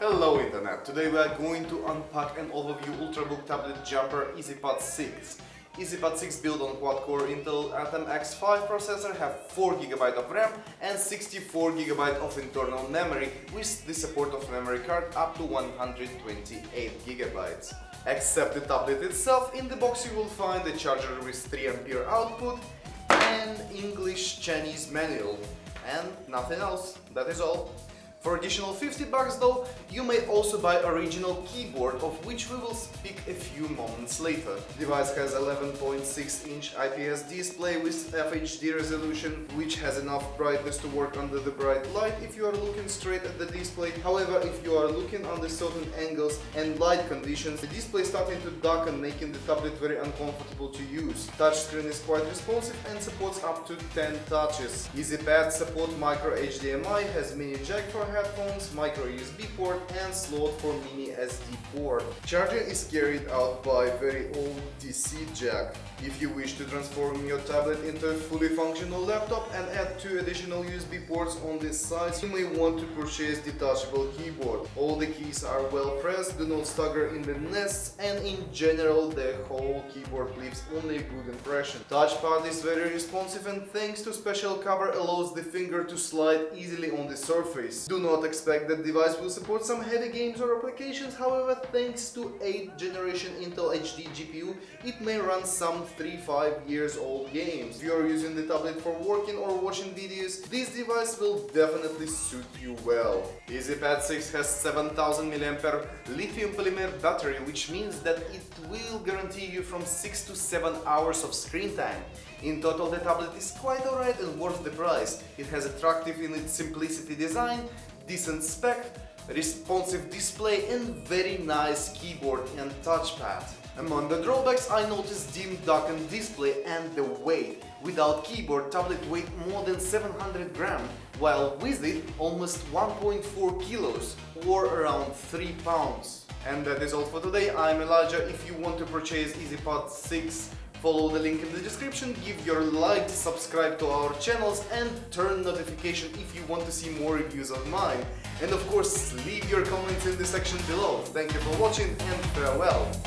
Hello Internet! Today we are going to unpack and overview Ultrabook tablet jumper EZpad 6. EZpad 6 built on quad-core Intel Atom X5 processor have 4GB of RAM and 64GB of internal memory with the support of memory card up to 128GB. Except the tablet itself, in the box you will find a charger with 3A output and English Chinese manual and nothing else, that is all. For additional 50 bucks though, you may also buy original keyboard of which we will speak a few moments later. Device has 11.6 inch IPS display with FHD resolution which has enough brightness to work under the bright light if you are looking straight at the display. However, if you are looking under certain angles and light conditions, the display is starting to darken making the tablet very uncomfortable to use. Touchscreen is quite responsive and supports up to 10 touches. EZpad support micro HDMI, has mini jack for headphones, micro USB port and slot for mini SD port. Charging is carried out by very old DC jack. If you wish to transform your tablet into a fully functional laptop and add two additional USB ports on this side, you may want to purchase detachable keyboard. All the keys are well pressed, do not stagger in the nests and in general the whole keyboard leaves only a good impression. Touchpad is very responsive and thanks to special cover allows the finger to slide easily on the surface. Do not expect that device will support some heavy games or applications, however thanks to 8th generation Intel HD GPU it may run some 3-5 years old games. If you are using the tablet for working or watching videos, this device will definitely suit you well. EZpad 6 has 7000 mAh lithium polymer battery which means that it will guarantee you from 6 to 7 hours of screen time. In total the tablet is quite alright and worth the price. It has attractive in its simplicity design, decent spec, responsive display and very nice keyboard and touchpad. Among the drawbacks I noticed dim darkened display and the weight. Without keyboard, tablet weight more than 700 grams, while with it almost 1.4 kilos or around 3 pounds. And that is all for today, I'm Elijah. If you want to purchase EZpad 6 follow the link in the description, give your like, subscribe to our channels and turn notification if you want to see more reviews of mine. And of course, leave your comments in the section below. Thank you for watching and farewell!